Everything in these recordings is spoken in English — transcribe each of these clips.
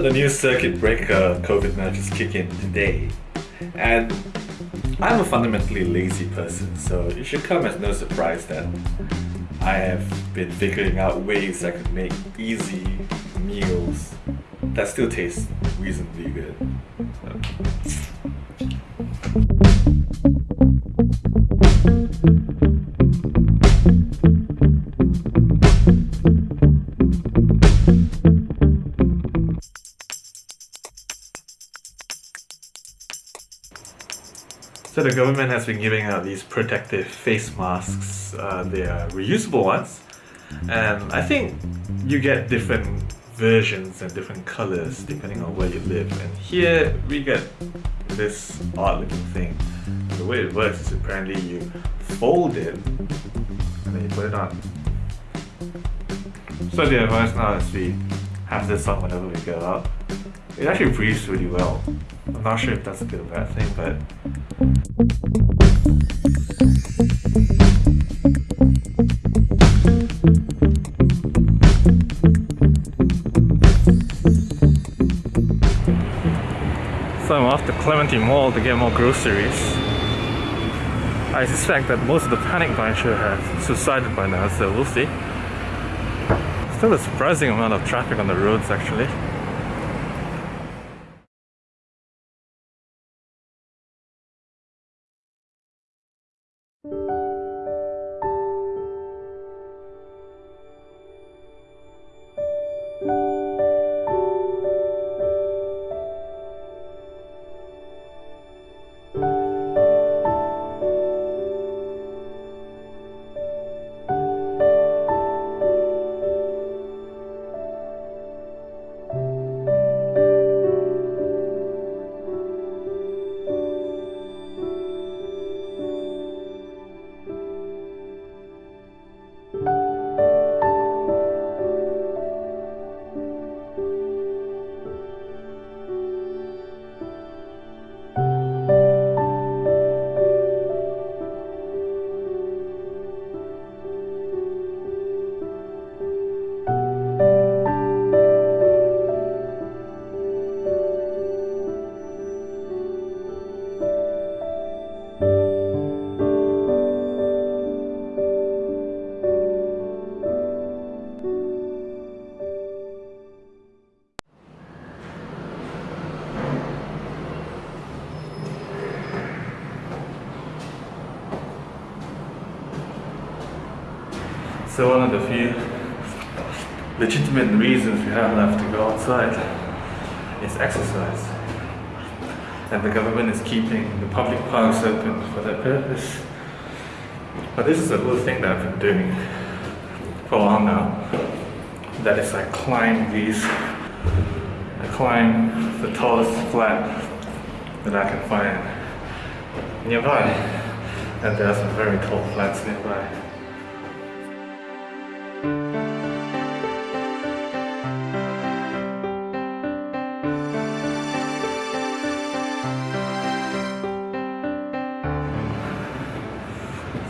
The new circuit breaker COVID measures kick in today. And I'm a fundamentally lazy person, so it should come as no surprise that I have been figuring out ways I could make easy meals that still taste reasonably good. So the government has been giving out these protective face masks. Uh, they are reusable ones. And I think you get different versions and different colors depending on where you live. And here we get this odd looking thing. The way it works is apparently you fold it and then you put it on. So the advice now is we have this on whenever we go out. It actually breathes really well. I'm not sure if that's a good or bad thing, but So I'm off to Clementi Mall to get more groceries. I suspect that most of the panic buying should have subsided by now, so we'll see. Still a surprising amount of traffic on the roads actually. So one of the few legitimate reasons we have left to go outside is exercise. And the government is keeping the public parks open for that purpose. But this is a little thing that I've been doing for a while now. That is I climb these, I climb the tallest flat that I can find nearby. And there are some very tall flats nearby.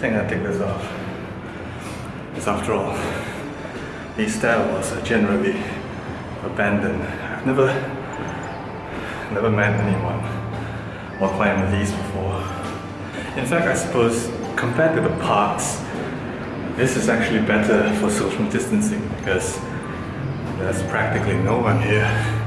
Think I take this off. Because after all, these stairwells are uh, generally abandoned. I've never, never met anyone while climbing these before. In fact, I suppose compared to the parks, this is actually better for social distancing because there's practically no one here.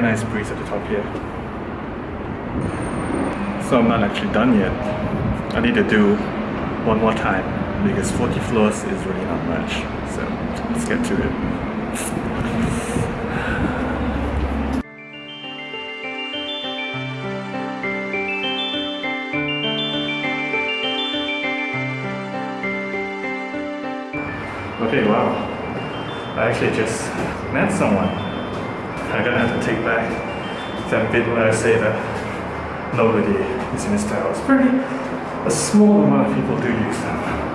very nice breeze at the top here. So I'm not actually done yet. I need to do one more time because 40 floors is really not much. So let's get to it. Okay, wow. I actually just met someone. I'm gonna have to take back that bit where I say that nobody is in this tower. It's pretty, a small amount of people do use them.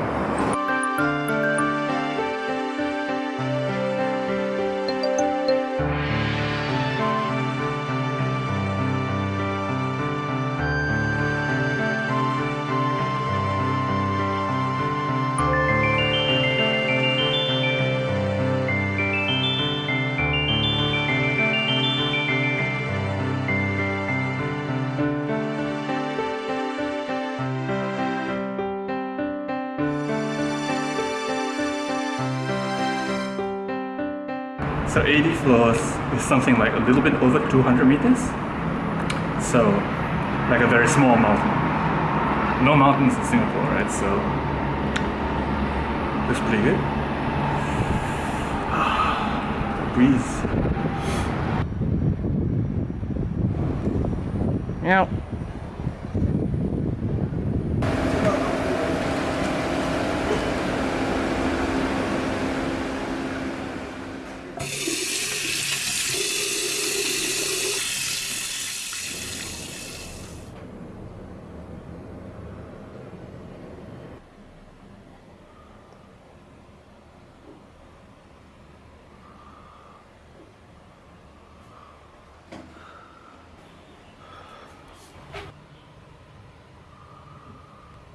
So 80 floors is something like a little bit over 200 meters. So like a very small mountain. No mountains in Singapore, right? So looks pretty good. Ah, breeze. Yeah.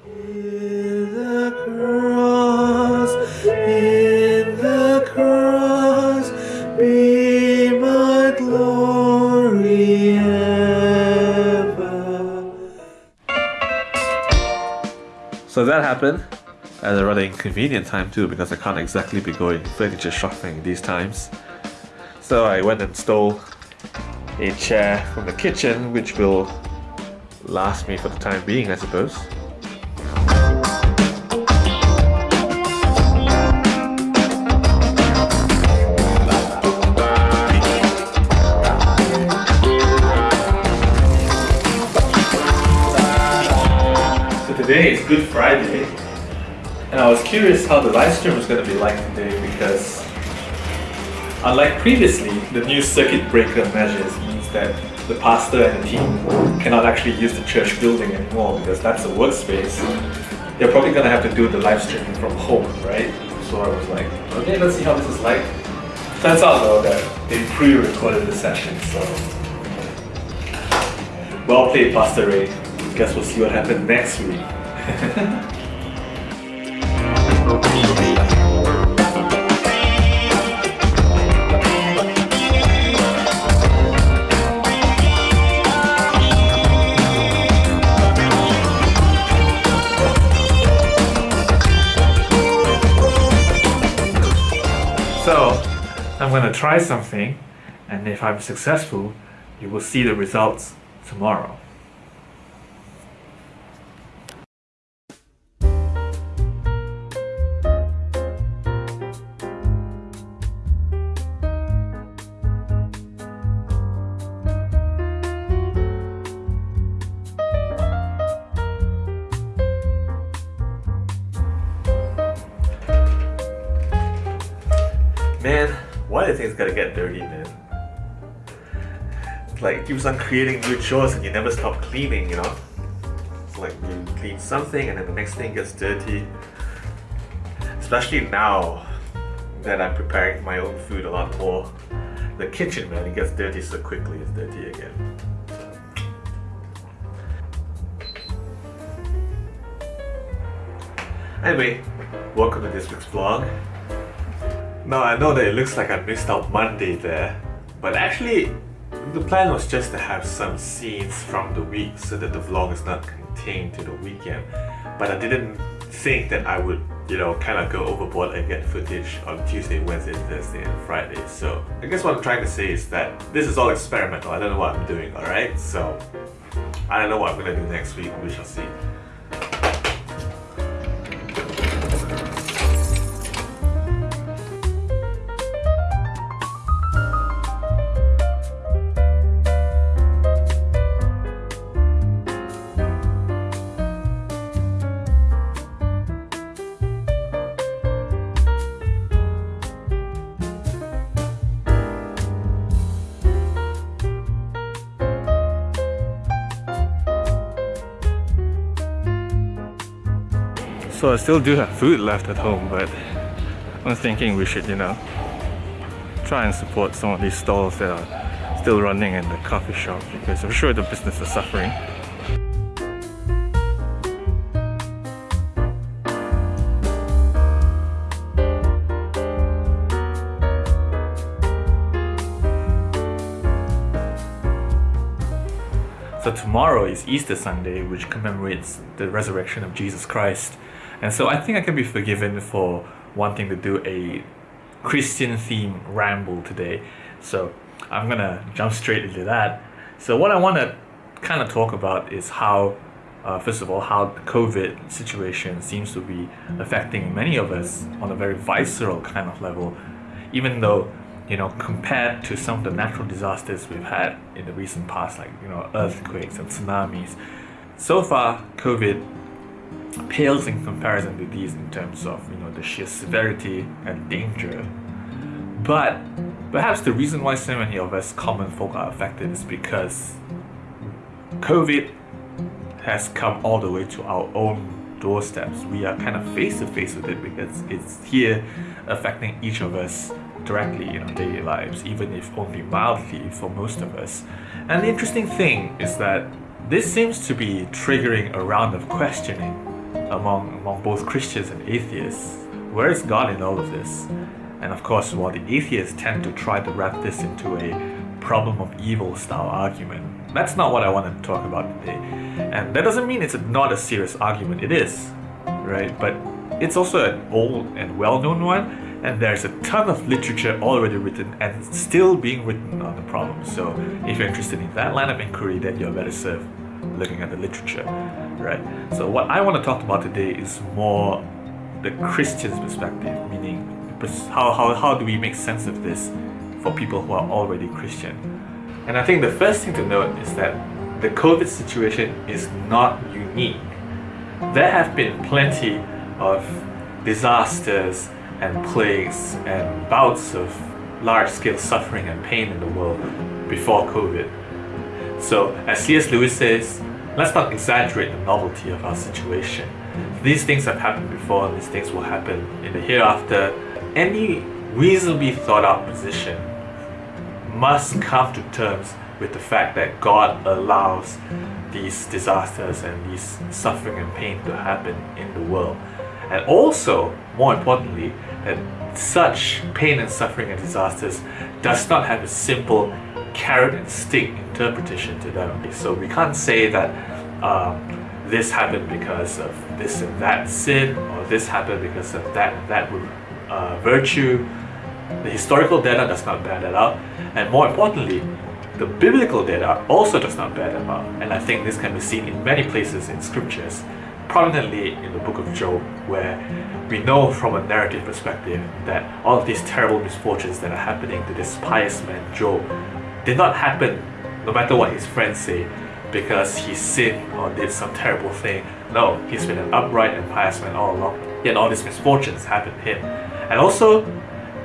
In the cross, in the cross, be my glory ever. So that happened at a rather inconvenient time too because I can't exactly be going furniture shopping these times. So I went and stole a chair from the kitchen which will last me for the time being I suppose. Today is Good Friday, and I was curious how the live stream was going to be like today because, unlike previously, the new circuit breaker measures means that the pastor and the team cannot actually use the church building anymore because that's a workspace. They're probably going to have to do the live streaming from home, right? So I was like, okay, let's see how this is like. Turns out though that they pre-recorded the session, so well played, Pastor Ray. Guess we'll see what happens next week. So, I'm gonna try something, and if I'm successful, you will see the results tomorrow. Things gotta get dirty, man? It's like keeps on creating new chores and you never stop cleaning, you know? It's like you clean something and then the next thing gets dirty. Especially now that I'm preparing my own food a lot more. The kitchen, man, it gets dirty so quickly, it's dirty again. Anyway, welcome to this week's vlog. Now I know that it looks like I missed out Monday there, but actually the plan was just to have some scenes from the week so that the vlog is not contained to the weekend. But I didn't think that I would, you know, kind of go overboard and get footage on Tuesday, Wednesday, Thursday and Friday. So I guess what I'm trying to say is that this is all experimental. I don't know what I'm doing, alright? So I don't know what I'm gonna do next week, we shall see. So I still do have food left at home, but I'm thinking we should, you know, try and support some of these stalls that are still running in the coffee shop because I'm sure the business is suffering. So tomorrow is Easter Sunday, which commemorates the resurrection of Jesus Christ. And so I think I can be forgiven for wanting to do a Christian theme ramble today. So I'm gonna jump straight into that. So what I want to kind of talk about is how, uh, first of all, how the COVID situation seems to be affecting many of us on a very visceral kind of level, even though you know, compared to some of the natural disasters we've had in the recent past, like, you know, earthquakes and tsunamis, so far, COVID pales in comparison to these in terms of, you know, the sheer severity and danger. But perhaps the reason why so many of us common folk are affected is because COVID has come all the way to our own doorsteps. We are kind of face to face with it because it's here affecting each of us directly in our daily lives, even if only mildly for most of us. And the interesting thing is that this seems to be triggering a round of questioning among, among both Christians and atheists. Where is God in all of this? And of course, while the atheists tend to try to wrap this into a problem of evil style argument, that's not what I want to talk about today. And that doesn't mean it's not a serious argument, it is, right? But it's also an old and well known one, and there's a ton of literature already written and still being written on the problem. So if you're interested in that line of inquiry, then you're better served looking at the literature, right? So what I want to talk about today is more the Christian's perspective, meaning how, how, how do we make sense of this for people who are already Christian? And I think the first thing to note is that the COVID situation is not unique. There have been plenty of disasters and plagues and bouts of large-scale suffering and pain in the world before COVID. So, as C.S. Lewis says, let's not exaggerate the novelty of our situation. These things have happened before and these things will happen in the hereafter. Any reasonably thought out position must come to terms with the fact that God allows these disasters and these suffering and pain to happen in the world. And also, more importantly, that such pain and suffering and disasters does not have a simple carrot and stick interpretation to them. So we can't say that um, this happened because of this and that sin, or this happened because of that that uh, virtue. The historical data does not bear that out, and more importantly, the biblical data also does not bear that out. And I think this can be seen in many places in scriptures prominently in the book of Job, where we know from a narrative perspective that all of these terrible misfortunes that are happening to this pious man, Job, did not happen no matter what his friends say because he sinned or did some terrible thing. No, he's been an upright and pious man all along. Yet all these misfortunes happened to him. And also,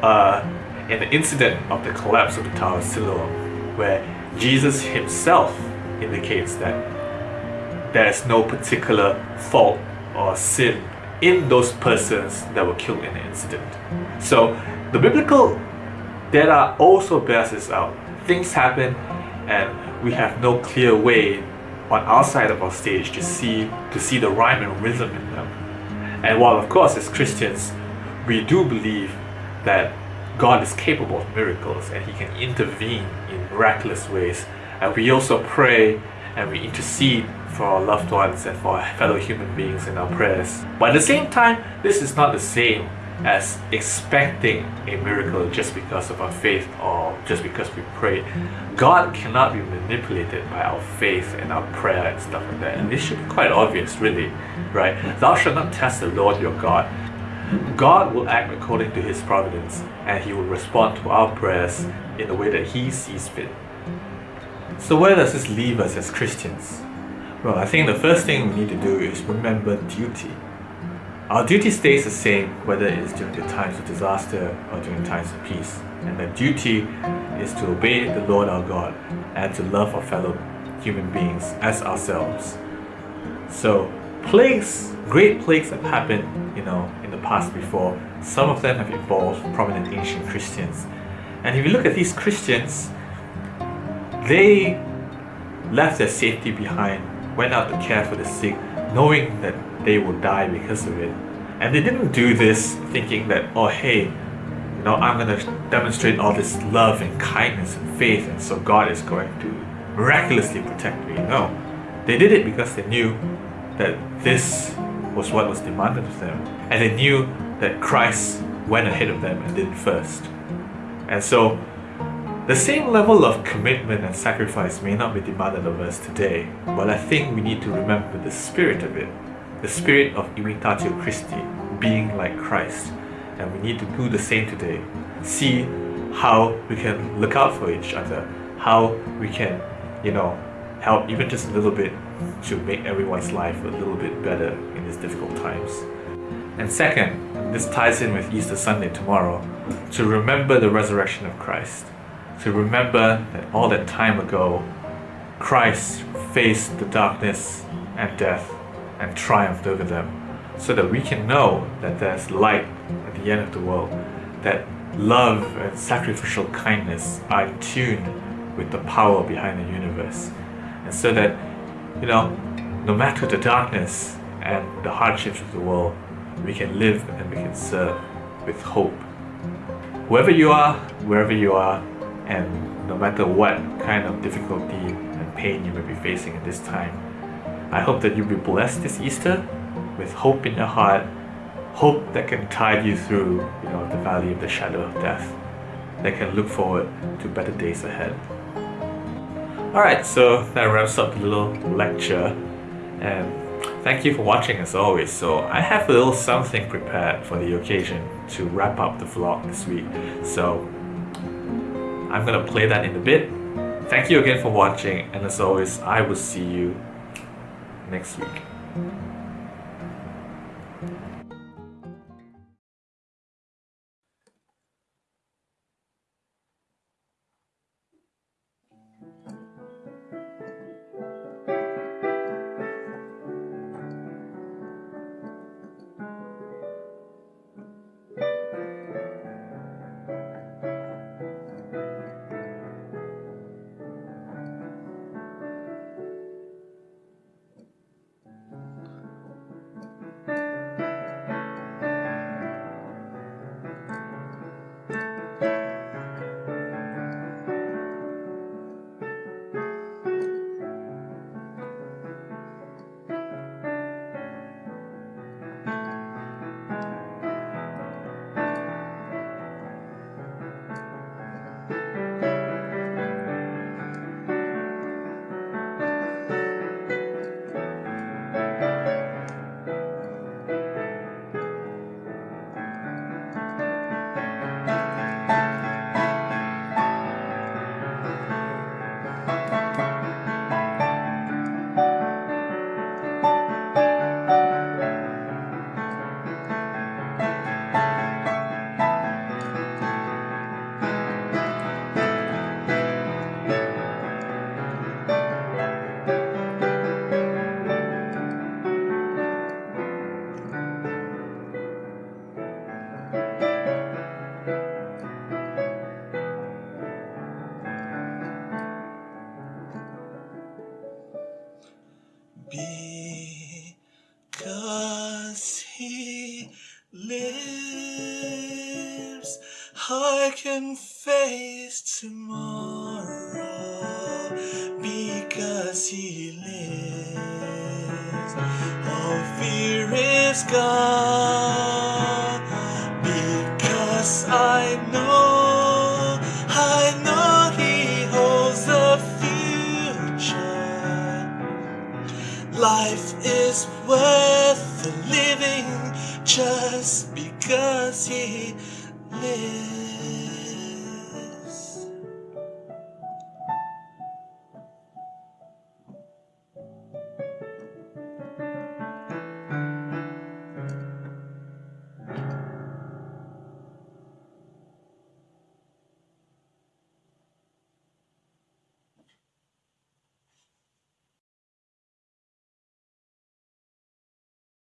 uh, in the incident of the collapse of the Tower of Siloam, where Jesus himself indicates that there is no particular fault or sin in those persons that were killed in the incident. So the biblical data also bears this out. Things happen and we have no clear way on our side of our stage to see to see the rhyme and rhythm in them. And while of course as Christians we do believe that God is capable of miracles and he can intervene in miraculous ways and we also pray and we intercede for our loved ones and for our fellow human beings in our prayers. But at the same time, this is not the same as expecting a miracle just because of our faith or just because we pray. God cannot be manipulated by our faith and our prayer and stuff like that. And this should be quite obvious, really, right? Thou shalt not test the Lord your God. God will act according to his providence and he will respond to our prayers in the way that he sees fit. So where does this leave us as Christians? Well, I think the first thing we need to do is remember duty. Our duty stays the same whether it is during the times of disaster or during times of peace. And the duty is to obey the Lord our God and to love our fellow human beings as ourselves. So plagues, great plagues have happened, you know, in the past before. Some of them have involved prominent ancient Christians. And if you look at these Christians, they left their safety behind, went out to care for the sick, knowing that they will die because of it. And they didn't do this thinking that, oh hey, you know, I'm gonna demonstrate all this love and kindness and faith, and so God is going to miraculously protect me. No. They did it because they knew that this was what was demanded of them. And they knew that Christ went ahead of them and did it first. And so the same level of commitment and sacrifice may not be demanded of us today, but I think we need to remember the spirit of it, the spirit of imitatio Christi, being like Christ. And we need to do the same today. See how we can look out for each other, how we can, you know, help even just a little bit to make everyone's life a little bit better in these difficult times. And second, this ties in with Easter Sunday tomorrow, to remember the resurrection of Christ to remember that all that time ago, Christ faced the darkness and death and triumphed over them, so that we can know that there's light at the end of the world, that love and sacrificial kindness are in tune with the power behind the universe, and so that, you know, no matter the darkness and the hardships of the world, we can live and we can serve with hope. Whoever you are, wherever you are, and no matter what kind of difficulty and pain you may be facing at this time. I hope that you'll be blessed this Easter with hope in your heart, hope that can tide you through you know, the valley of the shadow of death, that can look forward to better days ahead. Alright, so that wraps up the little lecture and thank you for watching as always. So I have a little something prepared for the occasion to wrap up the vlog this week. So I'm gonna play that in a bit. Thank you again for watching and as always I will see you next week.